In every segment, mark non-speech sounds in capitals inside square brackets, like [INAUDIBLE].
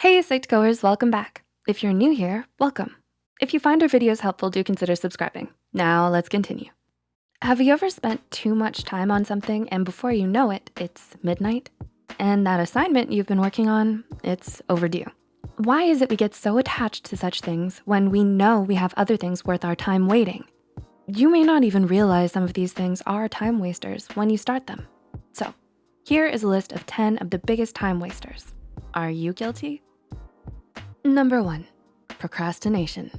Hey Psych2Goers, welcome back. If you're new here, welcome. If you find our videos helpful, do consider subscribing. Now let's continue. Have you ever spent too much time on something and before you know it, it's midnight? And that assignment you've been working on, it's overdue. Why is it we get so attached to such things when we know we have other things worth our time waiting? You may not even realize some of these things are time wasters when you start them. So here is a list of 10 of the biggest time wasters. Are you guilty? Number one, procrastination.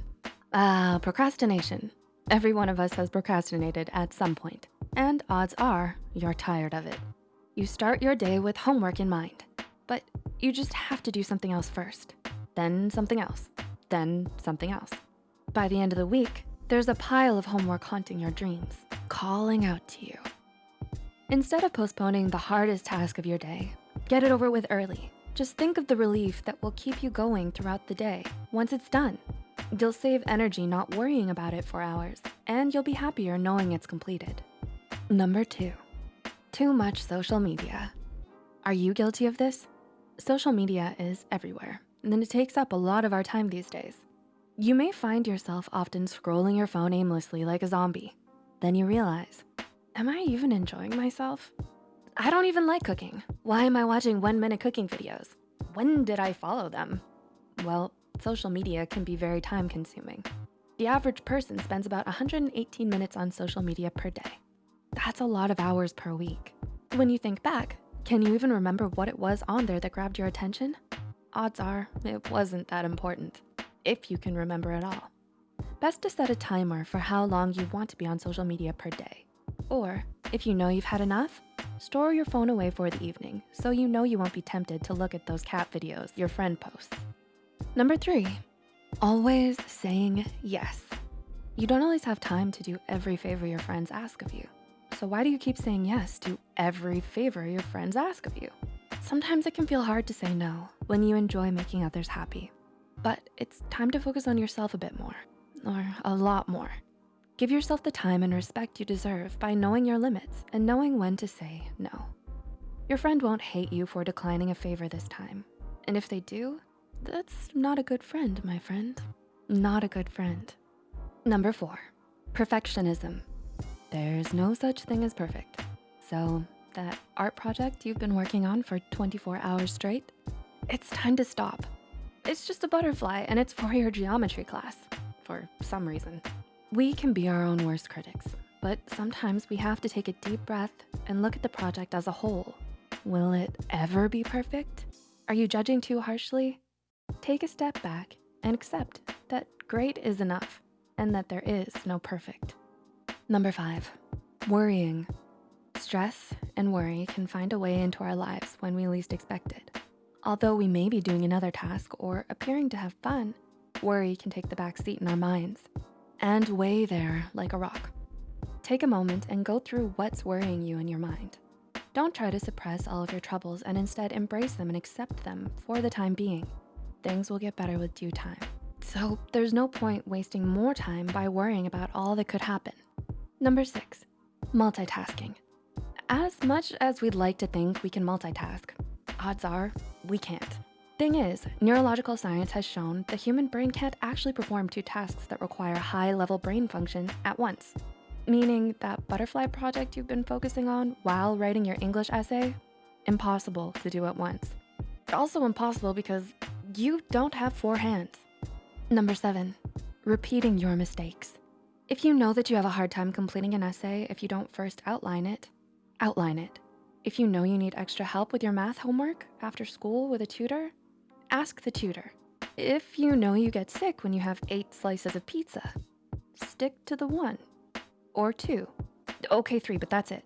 Ah, procrastination. Every one of us has procrastinated at some point, and odds are you're tired of it. You start your day with homework in mind, but you just have to do something else first, then something else, then something else. By the end of the week, there's a pile of homework haunting your dreams, calling out to you. Instead of postponing the hardest task of your day, get it over with early. Just think of the relief that will keep you going throughout the day once it's done. You'll save energy not worrying about it for hours, and you'll be happier knowing it's completed. Number two, too much social media. Are you guilty of this? Social media is everywhere, and it takes up a lot of our time these days. You may find yourself often scrolling your phone aimlessly like a zombie. Then you realize, am I even enjoying myself? I don't even like cooking. Why am I watching one minute cooking videos? When did I follow them? Well, social media can be very time consuming. The average person spends about 118 minutes on social media per day. That's a lot of hours per week. When you think back, can you even remember what it was on there that grabbed your attention? Odds are it wasn't that important, if you can remember at all. Best to set a timer for how long you want to be on social media per day. Or if you know you've had enough, store your phone away for the evening so you know you won't be tempted to look at those cat videos your friend posts. Number three, always saying yes. You don't always have time to do every favor your friends ask of you. So why do you keep saying yes to every favor your friends ask of you? Sometimes it can feel hard to say no when you enjoy making others happy, but it's time to focus on yourself a bit more, or a lot more. Give yourself the time and respect you deserve by knowing your limits and knowing when to say no. Your friend won't hate you for declining a favor this time. And if they do, that's not a good friend, my friend. Not a good friend. Number four, perfectionism. There's no such thing as perfect. So that art project you've been working on for 24 hours straight, it's time to stop. It's just a butterfly and it's for your geometry class, for some reason. We can be our own worst critics, but sometimes we have to take a deep breath and look at the project as a whole. Will it ever be perfect? Are you judging too harshly? Take a step back and accept that great is enough and that there is no perfect. Number five, worrying. Stress and worry can find a way into our lives when we least expect it. Although we may be doing another task or appearing to have fun, worry can take the back seat in our minds and weigh there like a rock. Take a moment and go through what's worrying you in your mind. Don't try to suppress all of your troubles and instead embrace them and accept them for the time being. Things will get better with due time. So there's no point wasting more time by worrying about all that could happen. Number six, multitasking. As much as we'd like to think we can multitask, odds are we can't. Thing is, neurological science has shown the human brain can't actually perform two tasks that require high level brain function at once. Meaning that butterfly project you've been focusing on while writing your English essay, impossible to do at once. Also impossible because you don't have four hands. Number seven, repeating your mistakes. If you know that you have a hard time completing an essay if you don't first outline it, outline it. If you know you need extra help with your math homework after school with a tutor, ask the tutor. If you know you get sick when you have eight slices of pizza, stick to the one or two. Okay, three, but that's it.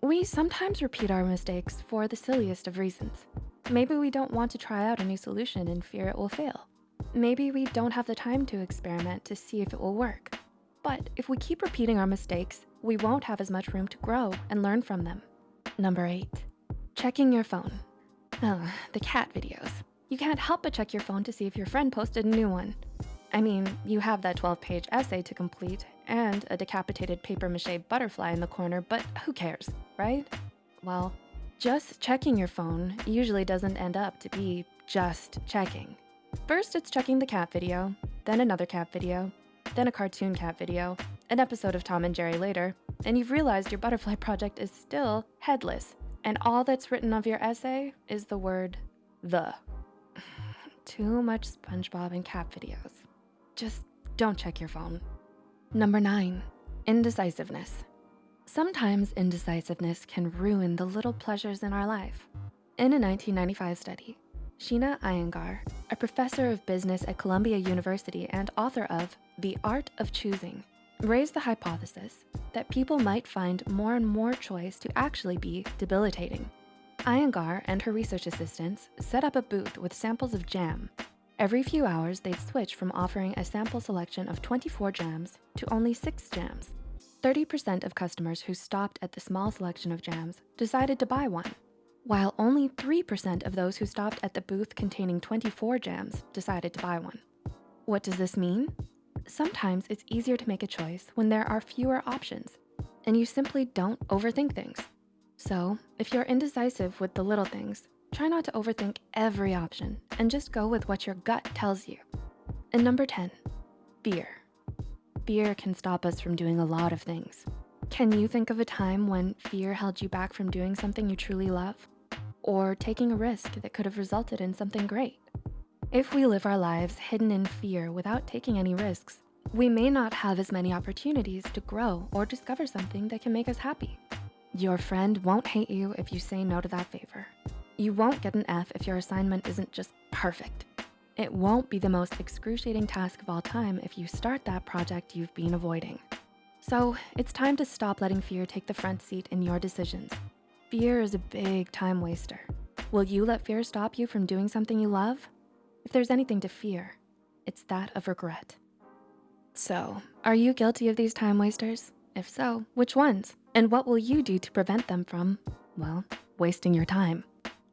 We sometimes repeat our mistakes for the silliest of reasons. Maybe we don't want to try out a new solution and fear it will fail. Maybe we don't have the time to experiment to see if it will work. But if we keep repeating our mistakes, we won't have as much room to grow and learn from them. Number eight, checking your phone. Oh, the cat videos. You can't help but check your phone to see if your friend posted a new one. I mean, you have that 12 page essay to complete and a decapitated paper mache butterfly in the corner, but who cares, right? Well, just checking your phone usually doesn't end up to be just checking. First, it's checking the cat video, then another cat video, then a cartoon cat video, an episode of Tom and Jerry later, and you've realized your butterfly [LAUGHS] project is still headless, and all that's written of your essay is the word the. Too much SpongeBob and cat videos. Just don't check your phone. Number nine, indecisiveness. Sometimes indecisiveness can ruin the little pleasures in our life. In a 1995 study, Sheena Iyengar, a professor of business at Columbia University and author of The Art of Choosing, raised the hypothesis that people might find more and more choice to actually be debilitating. Iyengar and her research assistants set up a booth with samples of jam. Every few hours, they'd switch from offering a sample selection of 24 jams to only six jams. 30% of customers who stopped at the small selection of jams decided to buy one, while only 3% of those who stopped at the booth containing 24 jams decided to buy one. What does this mean? Sometimes it's easier to make a choice when there are fewer options and you simply don't overthink things. So if you're indecisive with the little things, try not to overthink every option and just go with what your gut tells you. And number 10, fear. Fear can stop us from doing a lot of things. Can you think of a time when fear held you back from doing something you truly love? Or taking a risk that could have resulted in something great? If we live our lives hidden in fear without taking any risks, we may not have as many opportunities to grow or discover something that can make us happy. Your friend won't hate you if you say no to that favor. You won't get an F if your assignment isn't just perfect. It won't be the most excruciating task of all time if you start that project you've been avoiding. So it's time to stop letting fear take the front seat in your decisions. Fear is a big time waster. Will you let fear stop you from doing something you love? If there's anything to fear, it's that of regret. So, are you guilty of these time wasters? If so, which ones? And what will you do to prevent them from, well, wasting your time?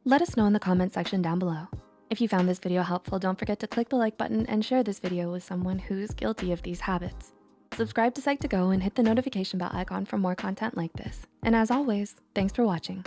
Let us know in the comment section down below. If you found this video helpful, don't forget to click the like button and share this video with someone who's guilty of these habits. Subscribe to Psych2Go and hit the notification bell icon for more content like this. And as always, thanks for watching.